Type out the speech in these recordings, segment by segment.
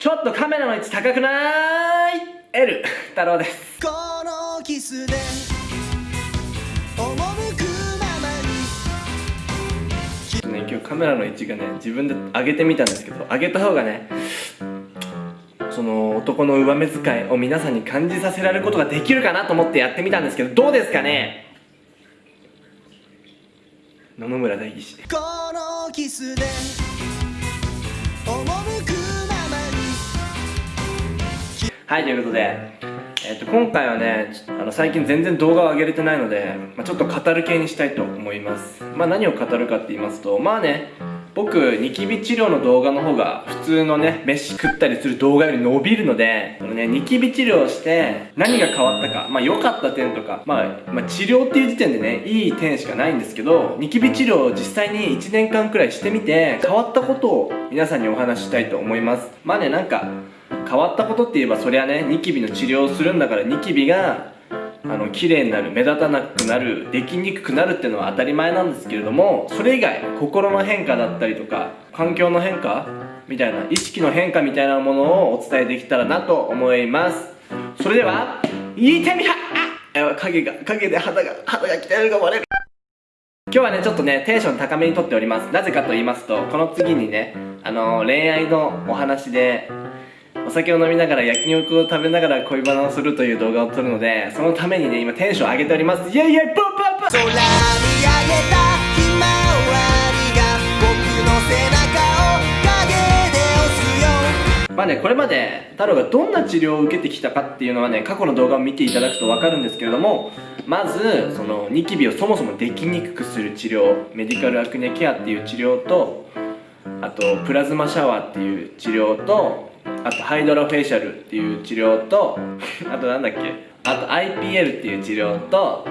ちょっとカメラの位置高くない ?L 太郎です。このキスで赴くままに。ね今日カメラの位置がね自分で上げてみたんですけど上げた方がねその男の上目遣いを皆さんに感じさせられることができるかなと思ってやってみたんですけどどうですかね？野々村代議士。このキスではいということで、えっと今回はねあの最近全然動画を上げれてないので、まあ、ちょっと語る系にしたいと思います。まあ何を語るかって言いますとまあね僕ニキビ治療の動画の方が普通のね飯食ったりする動画より伸びるのでこのねニキビ治療して何が変わったかまあ良かった点とか、まあ、まあ治療っていう時点でねいい点しかないんですけどニキビ治療を実際に1年間くらいしてみて変わったことを皆さんにお話ししたいと思います。まあねなんか変わったことって言えばそりゃねニキビの治療をするんだからニキビがあの綺麗になる目立たなくなるできにくくなるっていうのは当たり前なんですけれどもそれ以外心の変化だったりとか環境の変化みたいな意識の変化みたいなものをお伝えできたらなと思います。それでは言ってみはあ影が影で肌が肌が鍛えるが割れる。今日はねちょっとねテンション高めにとっております。なぜかと言いますとこの次にねあの恋愛のお話でお酒を飲みながら焼肉を食べながら恋バナをするという動画を撮るのでそのためにね今テンション上げております。イェイイェイポンポンポン空見上げたひまわりが僕の背中を影で押すよ。まあねこれまで太郎がどんな治療を受けてきたかっていうのはね過去の動画を見ていただくと分かるんですけれどもまずそのニキビをそもそもできにくくする治療メディカルアクネケアっていう治療とあとプラズマシャワーっていう治療とあとハイドロフェイシャルっていう治療とあとなんだっけ？あと IPL っていう治療と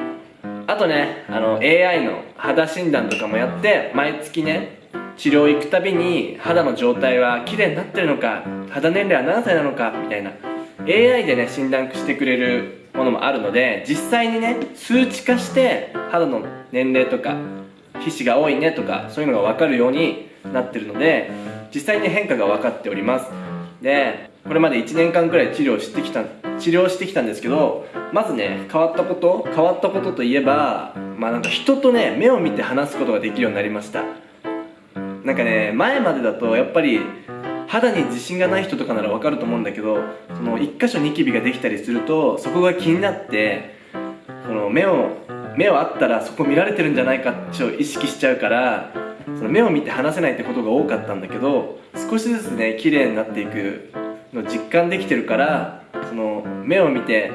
あとねあの AI の肌診断とかもやって毎月ね治療行くたびに肌の状態は綺麗になってるのか肌年齢は何歳なのかみたいな。AI でね診断してくれるものもあるので実際にね数値化して肌の年齢とか皮脂が多いねとかそういうのが分かるようになってるので実際に変化が分かっております。でこれまで1年間くらい治療してきた治療してきたんですけどまずね変わったこと変わったことといえばまあなんか人とね目を見て話すことができるようになりました。なんかね前までだとやっぱり肌に自信がない人とかならわかると思うんだけどその1箇所ニキビができたりするとそこが気になってその目を目をあったらそこ見られてるんじゃないかって意識しちゃうからその目を見て話せないってことが多かったんだけど少しずつね綺麗になっていくの実感できてるからその目を見て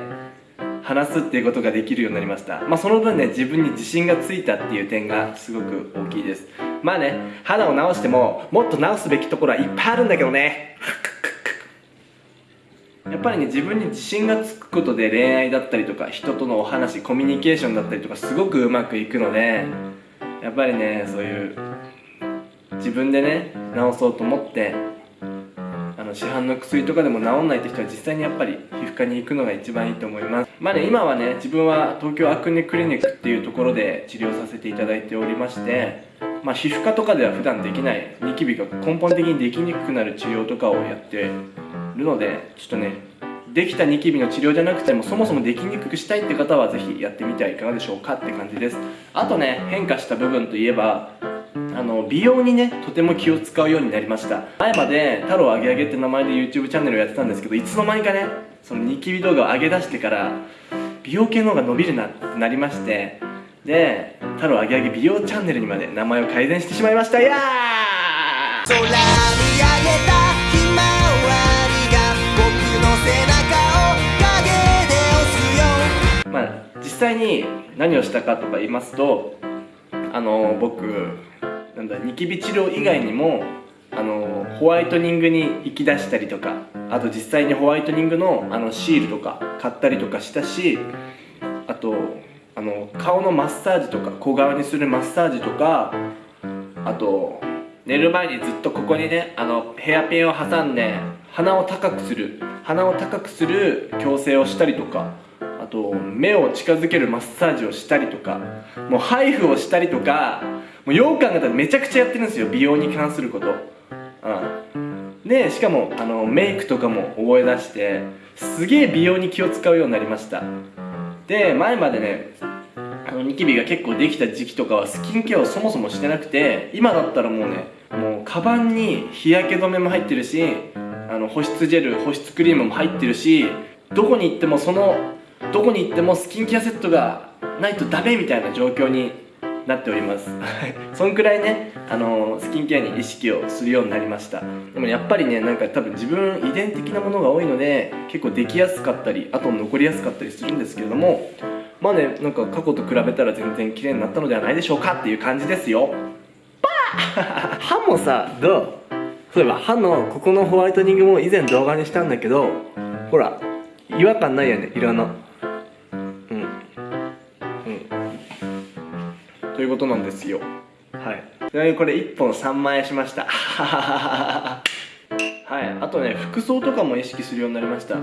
話すっていうことができるようになりました。まあその分ね自分に自信がついたっていう点がすごく大きいです。まあね肌を直してももっと直すべきところはいっぱいあるんだけどね。やっぱりね自分に自信がつくことで恋愛だったりとか人とのお話コミュニケーションだったりとかすごくうまくいくのでやっぱりねそういう自分でね治そうと思ってあの市販の薬とかでも治んないって人は実際にやっぱり皮膚科に行くのが一番いいと思います。まあね今はね自分は東京アクネクリニックっていうところで治療させていただいておりましてまあ皮膚科とかでは普段できないニキビが根本的にできにくくなる治療とかをやってるのでちょっとねできたニキビの治療じゃなくてもそもそもできにくくしたいって方はぜひやってみてはいかがでしょうかって感じです。あとね変化した部分といえばあの美容にねとても気を使うようになりました。前まで太郎あげあげって名前で YouTube チャンネルをやってたんですけどいつの間にかねそのニキビ動画を上げ出してから美容系の方が伸びるなってなりましてで太郎あげあげ美容チャンネルにまで名前を改善してしまいました。いやー空見上げたひまわりが僕の背中を影で押すよ。まあ実際に何をしたかとか言いますとあの僕なんだニキビ治療以外にもあのホワイトニングに行き出したりとかあと実際にホワイトニングのあのシールとか買ったりとかしたしあとあの顔のマッサージとか小顔にするマッサージとかあと寝る前にずっとここにねあのヘアピンを挟んで鼻を高くする鼻を高くする矯正をしたりとかあと目を近づけるマッサージをしたりとかもうハイフをしたりとかもうよう考えたらめちゃくちゃやってるんですよ。美容に関すること。うん。でしかもあのメイクとかも覚え出してすげえ美容に気を使うようになりました。で前までねあのニキビが結構できた時期とかはスキンケアをそもそもしてなくて今だったらもうねもうカバンに日焼け止めも入ってるしあの保湿ジェル保湿クリームも入ってるしどこに行ってもそのどこに行ってもスキンケアセットがないとダメみたいな状況になっております。そんくらいねあのスキンケアに意識をするようになりました。でもやっぱりねなんか多分自分遺伝的なものが多いので結構できやすかったりあと残りやすかったりするんですけれどもまあねなんか過去と比べたら全然綺麗になったのではないでしょうかっていう感じですよ。歯もさどう？そういえば歯のここのホワイトニングも以前動画にしたんだけどほら違和感ないよね色の。いうことなんですよ。はい。ちなみにこれ1本3万円しました。はい。あとね服装とかも意識するようになりました。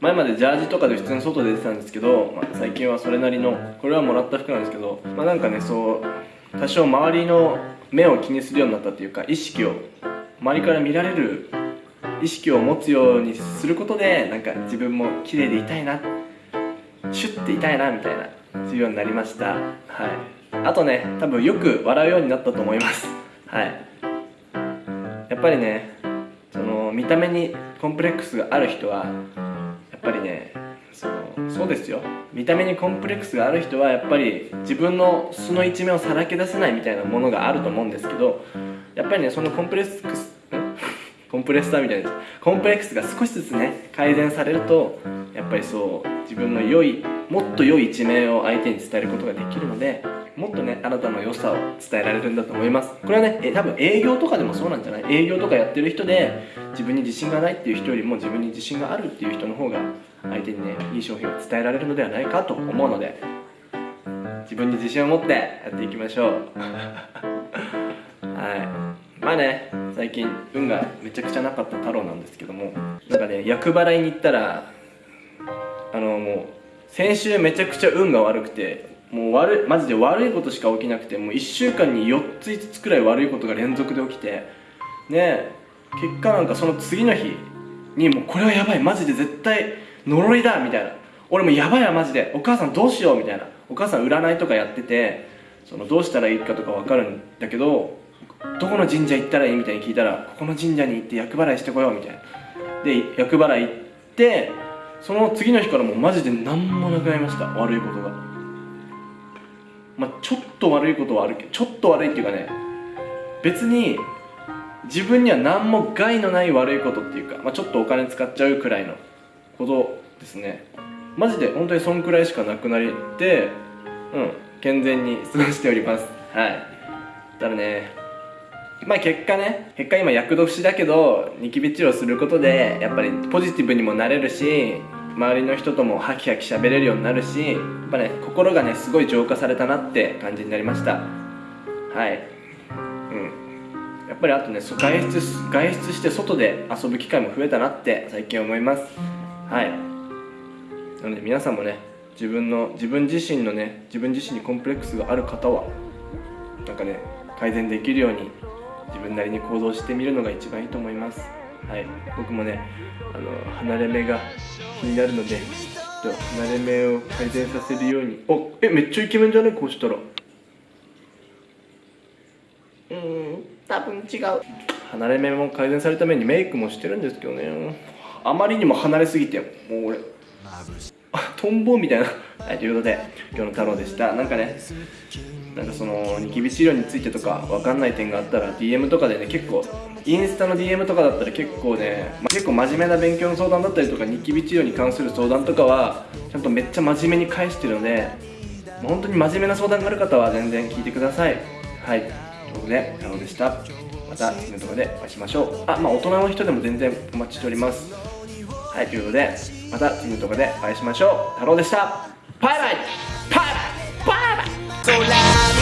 前までジャージとかで普通に外出てたんですけど、まあ、最近はそれなりのこれはもらった服なんですけどまあなんかねそう多少周りの目を気にするようになったっていうか意識を周りから見られる意識を持つようにすることでなんか自分も綺麗でいたいな。シュッていたいなみたいなそういうようになりました。はいあとね多分よく笑うようになったと思います。はい。やっぱりねその見た目にコンプレックスがある人はやっぱりねそのそうですよ。見た目にコンプレックスがある人はやっぱり自分の素の一面をさらけ出せないみたいなものがあると思うんですけどやっぱりねそのコンプレックス コンプレッサーみたいなコンプレックスが少しずつね改善されるとやっぱりそう自分の良いもっと良い一面を相手に伝えることができるのでもっとねあなたの良さを伝えられるんだと思います。これはねえ多分営業とかでもそうなんじゃない？営業とかやってる人で自分に自信がないっていう人よりも自分に自信があるっていう人の方が相手にねいい商品を伝えられるのではないかと思うので自分に自信を持ってやっていきましょう。はい。まあね最近運がめちゃくちゃなかった太郎なんですけどもなんかね厄払いに行ったらあのもう先週めちゃくちゃ運が悪くてもう悪いマジで悪いことしか起きなくてもう1週間に4つ5つくらい悪いことが連続で起きてね結果なんかその次の日にもうこれはやばいマジで絶対呪いだみたいな。俺もやばいわマジで。お母さんどうしようみたいな。お母さん占いとかやっててそのどうしたらいいかとか分かるんだけどどこの神社行ったらいいみたいに聞いたらここの神社に行って厄払いしてこようみたいな。で厄払い行ってその次の日からもうマジで何もなくなりました悪いことが。まあちょっと悪いことはあるけどちょっと悪いっていうかね別に自分には何も害のない悪いことっていうか、まあ、ちょっとお金使っちゃうくらいのことですね。マジで本当にそんくらいしかなくなりでうん健全に過ごしております。はい。だからねまあ結果ね結果今厄年だけどニキビ治療することでやっぱりポジティブにもなれるし周りの人ともハキハキ喋れるようになるしやっぱね心がねすごい浄化されたなって感じになりました。はい。うん。やっぱりあとね外出外出して外で遊ぶ機会も増えたなって最近思います。はい。なので皆さんもね自分の自分自身のね自分自身にコンプレックスがある方はなんかね改善できるように自分なりに行動してみるのが一番いいと思います。はい。僕もねあの離れ目が気になるのでちょっと離れ目を改善させるように。おえめっちゃイケメンじゃね？こうしたら。うーん多分違う。離れ目も改善されるためにメイクもしてるんですけどね。あまりにも離れすぎてもう俺。あトンボみたいな。はいということで今日の太郎でした。なんかねなんかそのニキビ治療についてとか分かんない点があったら DM とかでね結構インスタの DM とかだったら結構ね、まあ結構真面目な勉強の相談だったりとかニキビ治療に関する相談とかはちゃんとめっちゃ真面目に返してるので本当に真面目な相談がある方は全然聞いてください。はいということで太郎でした。また次の動画でお会いしましょう。あまあ大人の人でも全然お待ちしております。はいということでまた次の動画でお会いしましょう。太郎でした。バイバイバイバイバイバイ